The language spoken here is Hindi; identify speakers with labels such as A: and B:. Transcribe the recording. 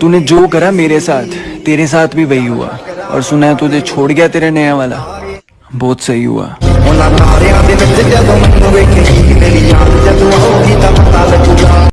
A: तूने जो करा मेरे साथ, तेरे साथ भी वही हुआ। और सुना है तुझे छोड़ गया तेरा नया वाला। बहुत सही हुआ।